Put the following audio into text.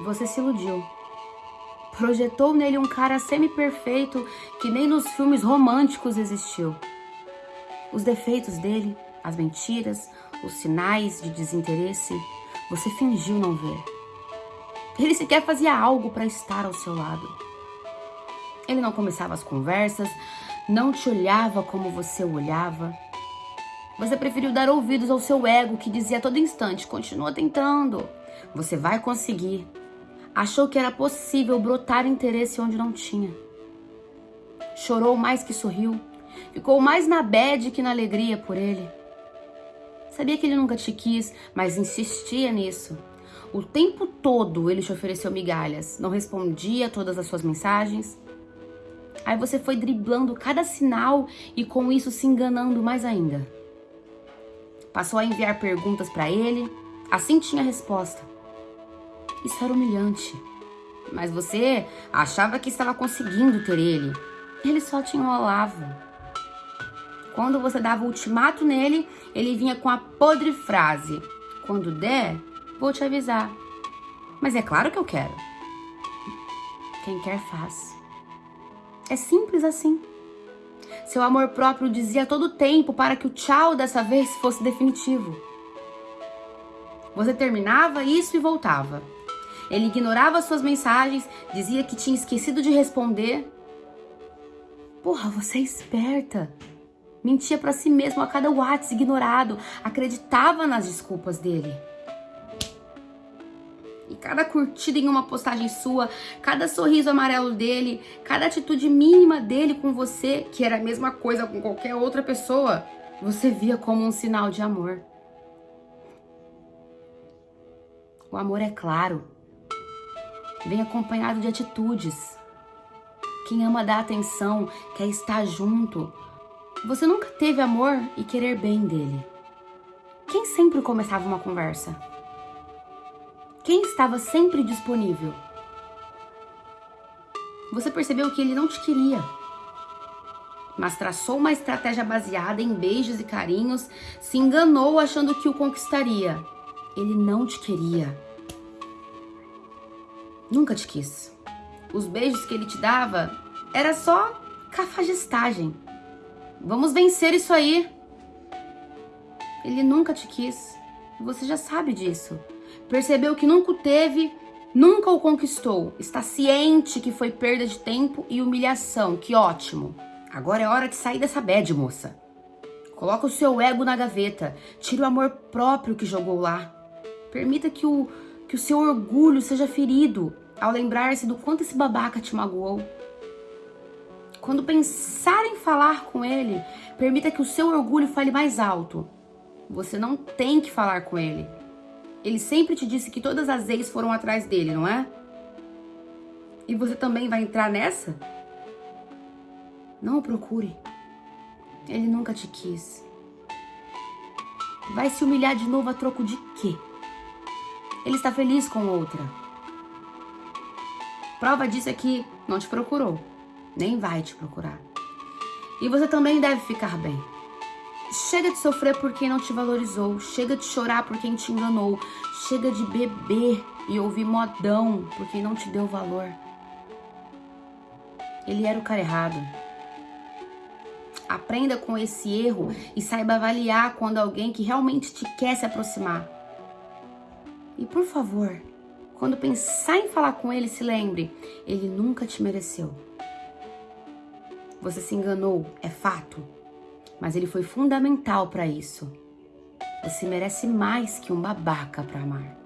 Você se iludiu. Projetou nele um cara semi-perfeito que nem nos filmes românticos existiu. Os defeitos dele, as mentiras, os sinais de desinteresse, você fingiu não ver. Ele sequer fazia algo para estar ao seu lado. Ele não começava as conversas, não te olhava como você olhava. Você preferiu dar ouvidos ao seu ego que dizia a todo instante: continua tentando, você vai conseguir. Achou que era possível brotar interesse onde não tinha. Chorou mais que sorriu, ficou mais na bad que na alegria por ele. Sabia que ele nunca te quis, mas insistia nisso. O tempo todo ele te ofereceu migalhas, não respondia todas as suas mensagens. Aí você foi driblando cada sinal e com isso se enganando mais ainda. Passou a enviar perguntas para ele, assim tinha resposta. Isso era humilhante. Mas você achava que estava conseguindo ter ele. Ele só te enrolava. Quando você dava ultimato nele, ele vinha com a podre frase: Quando der, vou te avisar. Mas é claro que eu quero. Quem quer faz. É simples assim. Seu amor próprio dizia todo o tempo para que o tchau dessa vez fosse definitivo. Você terminava isso e voltava. Ele ignorava suas mensagens, dizia que tinha esquecido de responder. Porra, você é esperta mentia para si mesmo a cada WhatsApp ignorado, acreditava nas desculpas dele. E cada curtida em uma postagem sua, cada sorriso amarelo dele, cada atitude mínima dele com você, que era a mesma coisa com qualquer outra pessoa, você via como um sinal de amor. O amor é claro, vem acompanhado de atitudes. Quem ama dar atenção, quer estar junto, você nunca teve amor e querer bem dele. Quem sempre começava uma conversa? Quem estava sempre disponível? Você percebeu que ele não te queria, mas traçou uma estratégia baseada em beijos e carinhos, se enganou achando que o conquistaria. Ele não te queria. Nunca te quis. Os beijos que ele te dava era só cafajestagem. Vamos vencer isso aí. Ele nunca te quis. Você já sabe disso. Percebeu que nunca o teve, nunca o conquistou. Está ciente que foi perda de tempo e humilhação. Que ótimo. Agora é hora de sair dessa bad, moça. Coloca o seu ego na gaveta. Tire o amor próprio que jogou lá. Permita que o, que o seu orgulho seja ferido ao lembrar-se do quanto esse babaca te magoou. Quando pensar em falar com ele, permita que o seu orgulho fale mais alto. Você não tem que falar com ele. Ele sempre te disse que todas as ex foram atrás dele, não é? E você também vai entrar nessa? Não o procure. Ele nunca te quis. Vai se humilhar de novo a troco de quê? Ele está feliz com outra. Prova disso é que não te procurou nem vai te procurar. E você também deve ficar bem. Chega de sofrer por quem não te valorizou, chega de chorar por quem te enganou, chega de beber e ouvir modão por quem não te deu valor. Ele era o cara errado. Aprenda com esse erro e saiba avaliar quando alguém que realmente te quer se aproximar. Por favor, quando pensar em falar com ele, se lembre, ele nunca te mereceu. Você se enganou, é fato, mas ele foi fundamental para isso. Você merece mais que um babaca para amar.